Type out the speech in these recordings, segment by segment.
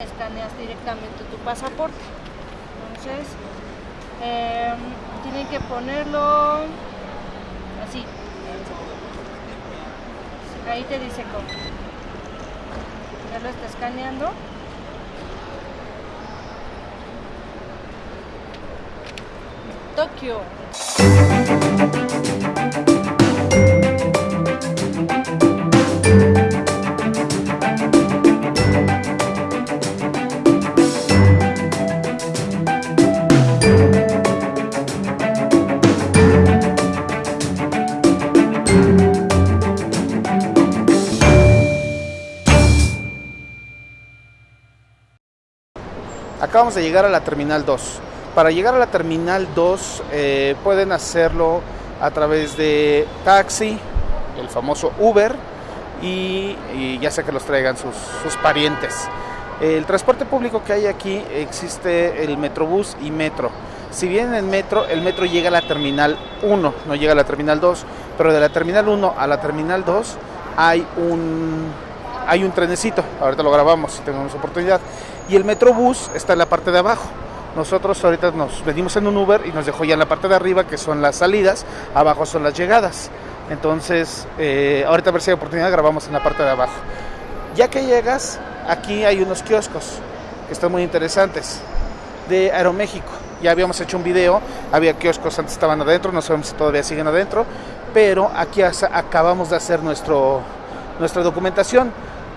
escaneas directamente tu pasaporte. Entonces, eh, tienen que ponerlo así. Ahí te dice cómo. Ya lo está escaneando. Tokio. Acabamos de llegar a la Terminal 2. Para llegar a la Terminal 2 eh, pueden hacerlo a través de taxi, el famoso Uber, y, ya sea que los traigan sus, sus, parientes. El transporte público que hay aquí existe el Metrobús y Metro. Si bien en Metro, el Metro llega a la Terminal 1, no llega a la Terminal 2, pero de la Terminal 1 a la Terminal 2 hay un, hay un trenecito, ahorita lo grabamos si tenemos oportunidad, y el Metrobús está en la parte de abajo. Nosotros ahorita nos venimos en un Uber y nos dejó ya en la parte de arriba, que son las salidas, abajo son las llegadas. Entonces, eh, ahorita a ver si hay oportunidad, grabamos en la parte de abajo. Ya que llegas, aquí hay unos kioscos que están muy interesantes de Aeroméxico. Ya habíamos hecho un video, había kioscos antes estaban adentro, no sabemos si todavía siguen adentro, pero aquí acabamos de hacer nuestro, nuestra documentación.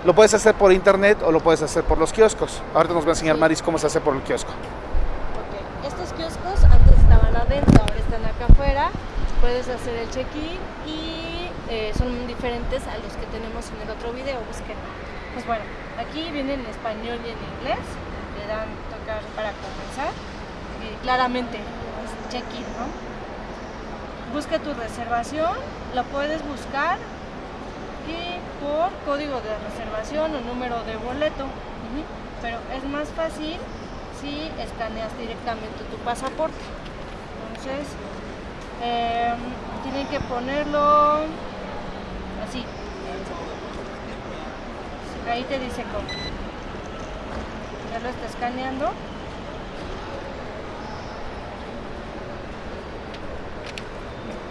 Lo puedes hacer por internet o lo puedes hacer por los kioscos. Ahorita nos va a enseñar Maris cómo se hace por el kiosco. Okay. Estos kioscos antes estaban adentro, ahora están acá afuera. Puedes hacer el check-in y eh, son diferentes a los que tenemos en el otro video. Busquen. Pues bueno, aquí viene en español y en inglés. Le dan tocar para comenzar. Eh, claramente es check-in, ¿no? Busca tu reservación, la puedes buscar y por código de reservación o número de boleto. Pero es más fácil si escaneas directamente tu pasaporte. Entonces, eh, tienen que ponerlo así. Ahí te dice cómo. Ya lo está escaneando.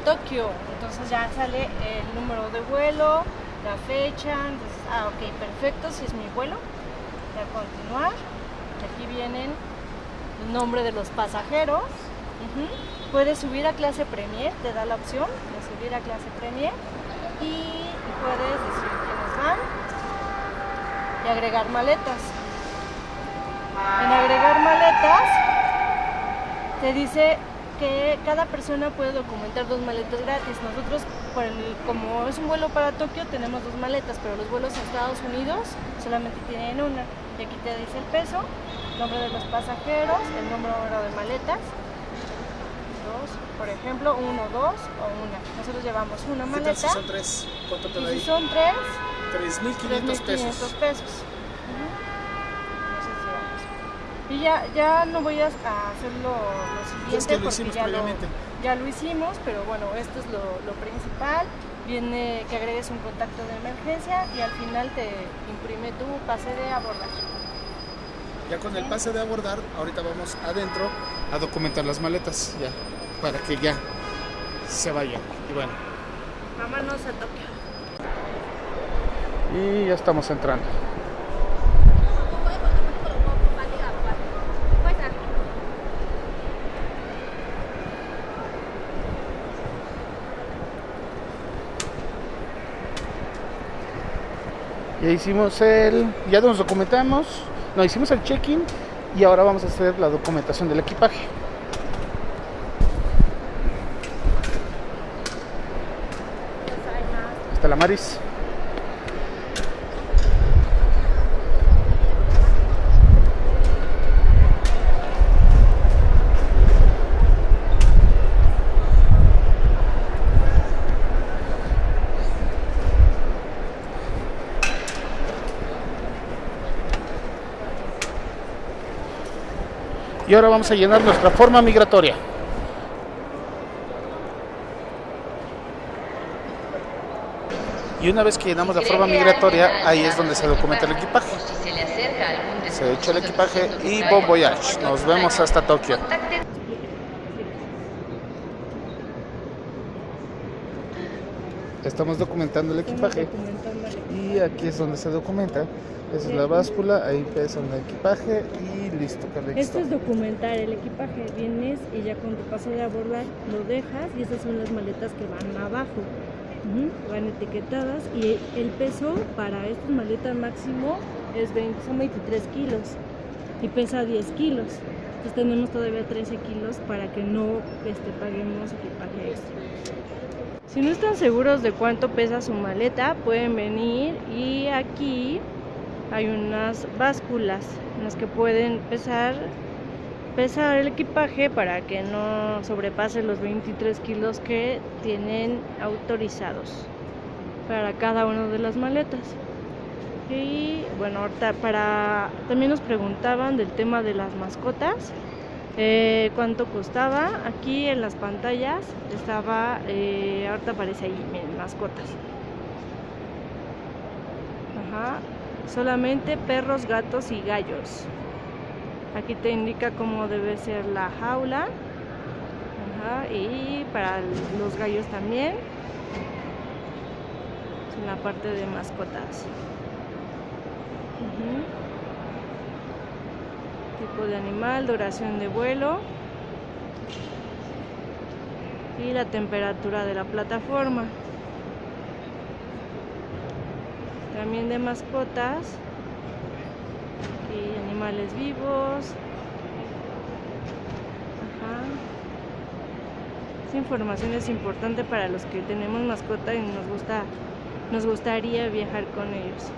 Tokio. Entonces ya sale el número de vuelo, la fecha. Entonces, ah, ok, perfecto, si es mi vuelo. Ya continuar. Aquí vienen el nombre de los pasajeros. Puedes subir a clase Premier, te da la opción de subir a clase Premier. Y puedes decir quiénes van y agregar maletas. En agregar maletas te dice que cada persona puede documentar dos maletas gratis. Nosotros, por el, como es un vuelo para Tokio, tenemos dos maletas, pero los vuelos a Estados Unidos solamente tienen una. Y aquí te dice el peso, nombre de los pasajeros, el número de maletas. Dos, por ejemplo, uno, dos o una. Nosotros llevamos una maleta. Si son tres, ¿cuánto te y si son tres, 3.500 pesos. pesos. Y ya, ya no voy a hacer lo, lo siguiente es que lo porque ya lo, previamente. ya lo hicimos, pero bueno, esto es lo, lo, principal. Viene que agregues un contacto de emergencia y al final te imprime tu pase de abordar. Ya con el pase de abordar, ahorita vamos adentro a documentar las maletas, ya, para que ya se vayan. Y bueno. Vámonos a Tokio. Y ya estamos entrando. Ya hicimos el, ya nos documentamos, no, hicimos el check-in y ahora vamos a hacer la documentación del equipaje. Está la Maris. Y ahora vamos a llenar nuestra forma migratoria. Y una vez que llenamos la forma migratoria, ahí es donde se documenta el equipaje. Se echó el equipaje y bon voyage. Nos vemos hasta Tokio. Estamos documentando el equipaje y aquí es donde se documenta. Esa es la báscula, ahí pesan el equipaje y listo, Carlitos. Esto es documentar el equipaje. Vienes y ya con tu paso de abordar lo dejas y esas son las maletas que van abajo. Van etiquetadas y el peso para esta maleta máximo es 20, son 23 kilos y pesa 10 kilos. Entonces tenemos todavía 13 kilos para que no este, paguemos equipaje extra. Si no están seguros de cuánto pesa su maleta, pueden venir y aquí hay unas básculas en las que pueden pesar, pesar el equipaje para que no sobrepase los 23 kilos que tienen autorizados para cada una de las maletas. Y bueno, ahorita para también nos preguntaban del tema de las mascotas. eh, cuánto costaba aquí en las pantallas estaba eh, ahorita aparece ahí miren, mascotas Ajá, solamente perros, gatos y gallos. Aquí te indica cómo debe ser la jaula. Y para los gallos también. Es en la parte de mascotas. Tipo de animal, duración de vuelo. Y la temperatura de la plataforma. también de mascotas y animales vivos. Ajá. Esta información es importante para los que tenemos mascota y nos gusta nos gustaría viajar con ellos.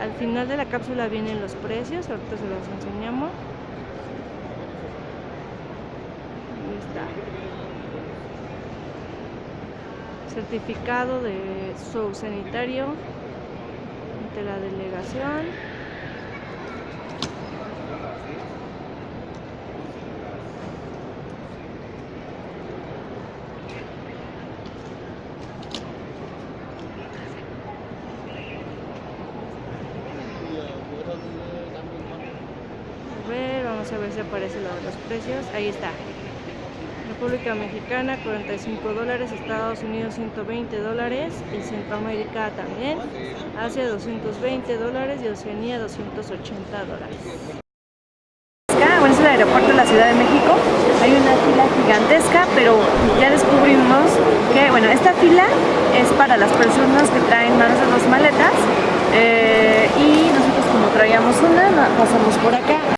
Al final de la cápsula vienen los precios, ahorita se los enseñamos. Ahí está certificado de su sanitario ante la delegación. A ver, vamos a ver si aparece lo de los precios. Ahí está. República Mexicana 45 dólares, Estados Unidos 120 dólares y Centroamérica también, Asia 220 dólares y Oceanía 280 dólares. Bueno, es el aeropuerto de la Ciudad de México. Hay una fila gigantesca, pero ya descubrimos que, bueno, esta fila es para las personas que traen más de dos maletas eh, y nosotros como traíamos una, pasamos por acá.